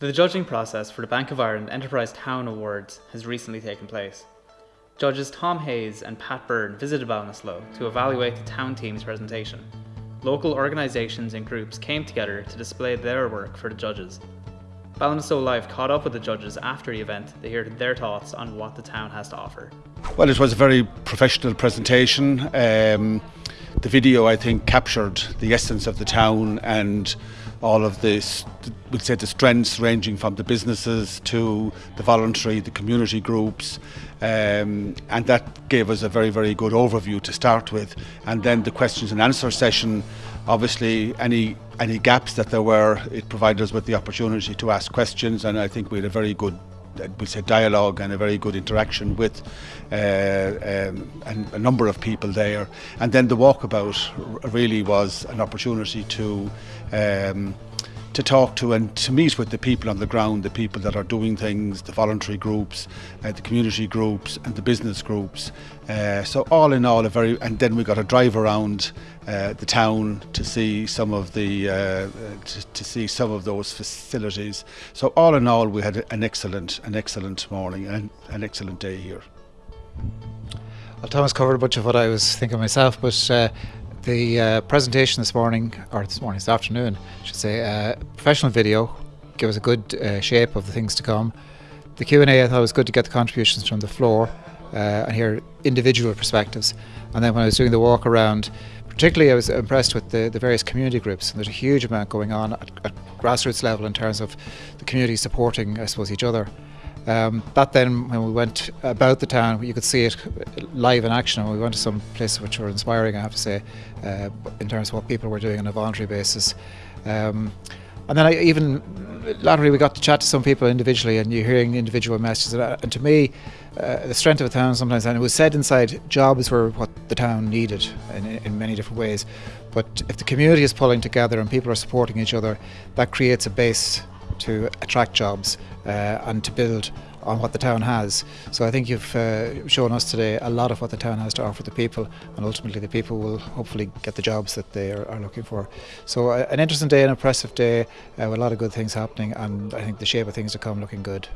The judging process for the Bank of Ireland Enterprise Town Awards has recently taken place. Judges Tom Hayes and Pat Byrne visited Ballinasloe to evaluate the town team's presentation. Local organisations and groups came together to display their work for the judges. Ballinasloe Live caught up with the judges after the event to hear their thoughts on what the town has to offer. Well, it was a very professional presentation. Um, the video, I think, captured the essence of the town and all of this, we'd say the strengths ranging from the businesses to the voluntary, the community groups, um, and that gave us a very, very good overview to start with. And then the questions and answer session, obviously, any any gaps that there were, it provided us with the opportunity to ask questions, and I think we had a very good we say dialogue and a very good interaction with uh, um, a, a number of people there. And then the walkabout really was an opportunity to. Um, to talk to and to meet with the people on the ground, the people that are doing things, the voluntary groups, uh, the community groups, and the business groups. Uh, so all in all, a very and then we got a drive around uh, the town to see some of the uh, to, to, see some of those facilities. So all in all, we had an excellent an excellent morning and an excellent day here. Well, Thomas covered a bunch of what I was thinking myself, but uh, the uh, presentation this morning, or this morning, this afternoon, I should say, uh, professional video, give us a good uh, shape of the things to come. The Q&A, I thought it was good to get the contributions from the floor uh, and hear individual perspectives. And then when I was doing the walk around, particularly I was impressed with the, the various community groups. And there's a huge amount going on at, at grassroots level in terms of the community supporting, I suppose, each other. Um, that then, when we went about the town, you could see it live in action. We went to some places which were inspiring, I have to say, uh, in terms of what people were doing on a voluntary basis. Um, and then I even latterly we got to chat to some people individually, and you're hearing individual messages. And, uh, to me, uh, the strength of a town sometimes, and it was said inside, jobs were what the town needed in, in many different ways. But if the community is pulling together and people are supporting each other, that creates a base to attract jobs uh, and to build on what the town has. So I think you've uh, shown us today a lot of what the town has to offer the people, and ultimately the people will hopefully get the jobs that they are, are looking for. So uh, an interesting day, an impressive day, uh, with a lot of good things happening, and I think the shape of things to come looking good.